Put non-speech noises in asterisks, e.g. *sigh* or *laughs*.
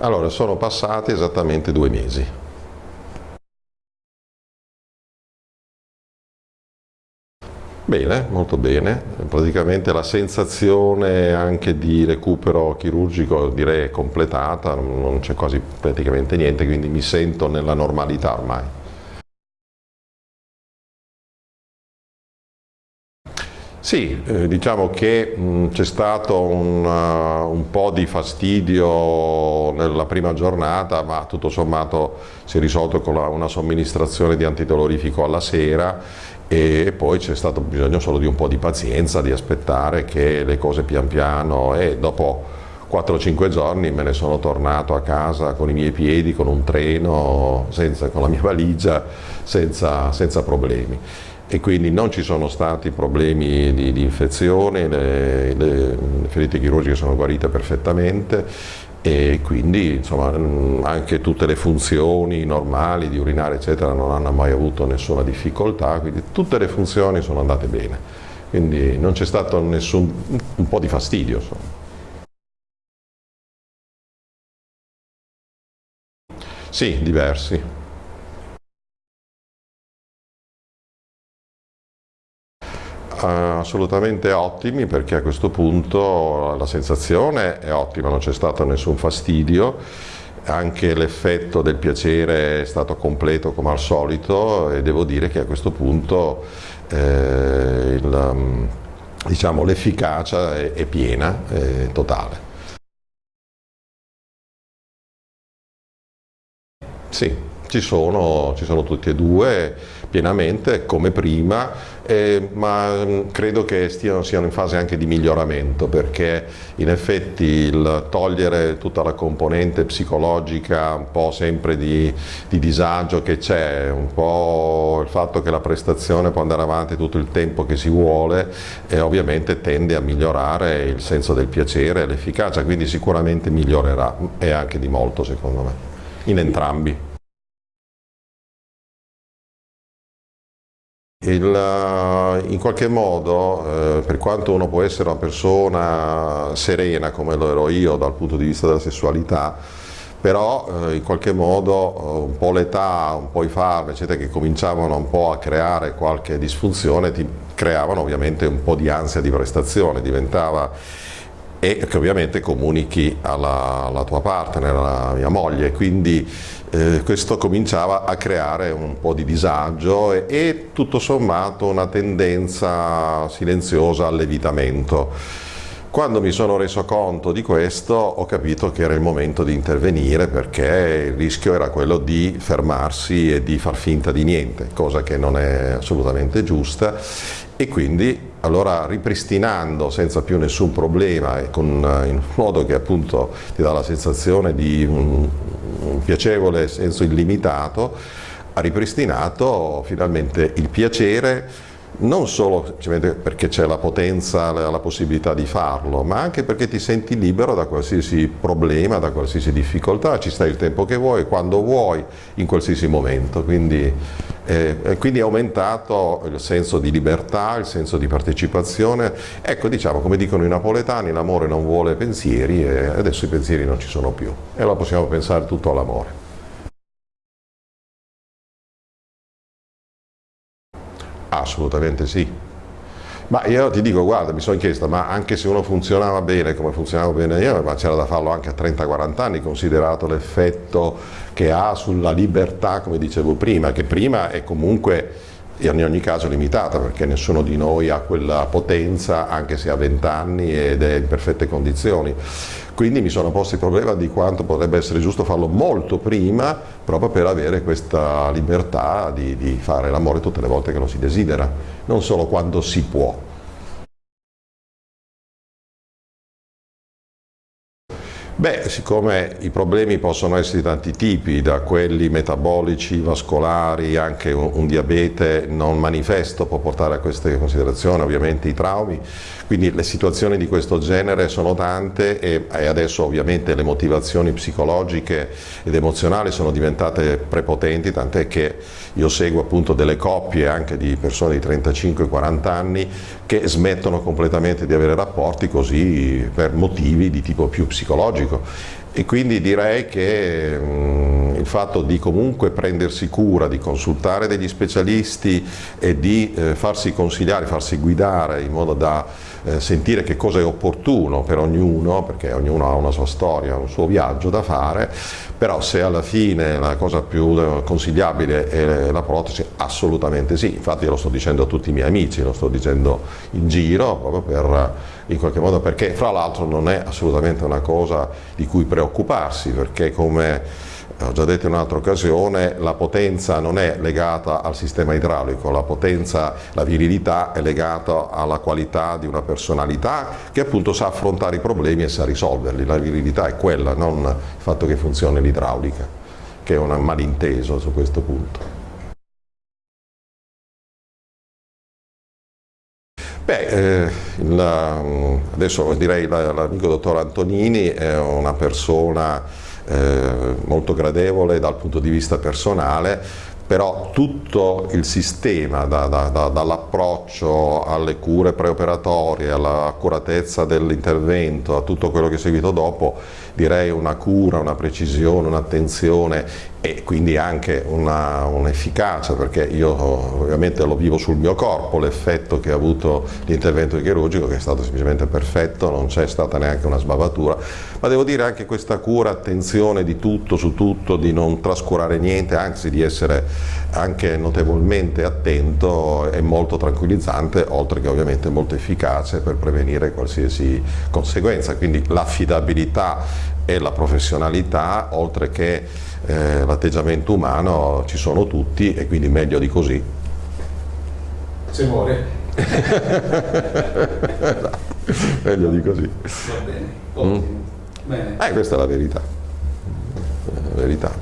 Allora, sono passati esattamente due mesi. Bene, molto bene, praticamente la sensazione anche di recupero chirurgico direi è completata, non c'è quasi praticamente niente, quindi mi sento nella normalità ormai. Sì, eh, diciamo che c'è stato un, uh, un, po' di fastidio nella prima giornata, ma tutto sommato si è risolto con la, una somministrazione di antidolorifico alla sera e poi c'è stato bisogno solo di un po' di pazienza, di aspettare che le cose pian piano e dopo 4-5 giorni me ne sono tornato a casa con i miei piedi, con un treno, senza, con la mia valigia, senza, senza problemi e quindi non ci sono stati problemi di, di infezione, le, le, ferite chirurgiche sono guarite perfettamente e quindi insomma, anche tutte le funzioni normali di urinare eccetera non hanno mai avuto nessuna difficoltà, quindi tutte le funzioni sono andate bene, quindi non c'è stato nessun un po' di fastidio. Insomma. Sì, diversi. Assolutamente ottimi perché a questo punto la sensazione è ottima, non c'è stato nessun fastidio, anche l'effetto del piacere è stato completo come al solito e devo dire che a questo punto eh, diciamo, l'efficacia è, è, piena, è totale. Sì, ci sono, ci sono tutti e due pienamente come prima, eh, ma mm, credo che stiano, siano in fase anche di miglioramento perché in effetti il togliere tutta la componente psicologica, un po' sempre di, di disagio che c'è, un po' il fatto che la prestazione può andare avanti tutto il tempo che si vuole, eh, ovviamente tende a migliorare il senso del piacere e l'efficacia, quindi sicuramente migliorerà e anche di molto secondo me, in entrambi. Il, eh, in qualche modo, eh, per quanto uno può essere una persona serena come lo ero io dal punto di vista della sessualità, però eh, in qualche modo eh, un po' l'età, un po' i farmaci eccetera, che cominciavano un po' a creare qualche disfunzione ti creavano ovviamente un po' di ansia di prestazione, diventava e che ovviamente comunichi alla, alla tua partner, alla mia moglie, quindi eh, questo cominciava a creare un po' di disagio e, e tutto sommato una tendenza silenziosa all'evitamento. Quando mi sono reso conto di questo ho capito che era il momento di intervenire perché il rischio era quello di fermarsi e di far finta di niente, cosa che non è assolutamente giusta e quindi allora ripristinando senza più nessun problema e con, in modo che appunto ti dà la sensazione di un, un piacevole senso illimitato, ha ripristinato finalmente il piacere non solo perché c'è la potenza, la possibilità di farlo, ma anche perché ti senti libero da qualsiasi problema, da qualsiasi difficoltà, ci stai il tempo che vuoi, quando vuoi, in qualsiasi momento. Quindi, eh, quindi è aumentato il senso di libertà, il senso di partecipazione. Ecco, diciamo, come dicono i napoletani, l'amore non vuole pensieri e adesso i pensieri non ci sono più. E allora possiamo pensare tutto all'amore. Assolutamente sì. Ma io ti dico, guarda, mi sono chiesto, ma anche se uno funzionava bene come funzionavo bene io, ma c'era da farlo anche a 30-40 anni, considerato l'effetto che ha sulla libertà, come dicevo prima, che prima è comunque in ogni caso limitata perché nessuno di noi ha quella potenza anche se ha 20 anni ed è in perfette condizioni. Quindi mi sono posto il problema di quanto potrebbe essere giusto farlo molto prima proprio per avere questa libertà di, di fare l'amore tutte le volte che lo si desidera, non solo quando si può. Beh, siccome i problemi possono essere di tanti tipi, da quelli metabolici, vascolari, anche un, un, diabete non manifesto può portare a queste considerazioni, ovviamente i traumi, quindi le situazioni di questo genere sono tante e, e adesso ovviamente le motivazioni psicologiche ed emozionali sono diventate prepotenti, tant'è che io seguo appunto delle coppie anche di persone di 35-40 anni che smettono completamente di avere rapporti così per motivi di tipo più psicologico chirurgico e quindi direi che mh, il fatto di comunque prendersi cura, di consultare degli specialisti e di eh, farsi consigliare, farsi guidare in modo da eh, sentire che cosa è opportuno per ognuno, perché ognuno ha una sua storia, un suo viaggio da fare, però se alla fine la cosa più eh, consigliabile è la protesi, assolutamente sì, infatti lo sto dicendo a tutti i miei amici, lo sto dicendo in giro proprio per in qualche modo perché fra l'altro non è assolutamente una cosa di cui preoccuparsi perché come ho già detto in un'altra occasione, la potenza non è legata al sistema idraulico, la potenza, la virilità è legata alla qualità di una personalità che appunto sa affrontare i problemi e sa risolverli, la virilità è quella, non il fatto che funzioni l'idraulica, che è un malinteso su questo punto. Beh, eh, la, adesso direi l'amico dottor Antonini è una persona eh, molto gradevole dal punto di vista personale, però tutto il sistema, da, da, da, dall'approccio alle cure preoperatorie, all'accuratezza dell'intervento, a tutto quello che è seguito dopo, direi una cura, una precisione, un'attenzione e quindi anche un'efficacia un perché io ovviamente lo vivo sul mio corpo l'effetto che ha avuto l'intervento chirurgico che è stato semplicemente perfetto, non c'è stata neanche una sbavatura, ma devo dire anche questa cura, attenzione di tutto su tutto, di non trascurare niente, anzi di essere anche notevolmente attento è molto tranquillizzante, oltre che ovviamente molto efficace per prevenire qualsiasi conseguenza, quindi l'affidabilità e la professionalità, oltre che eh, l'atteggiamento umano, ci sono tutti e quindi meglio di così. Se muore. *laughs* meglio di così. Va bene, ottimo. Mm. Bene. Eh, questa è la verità. La verità.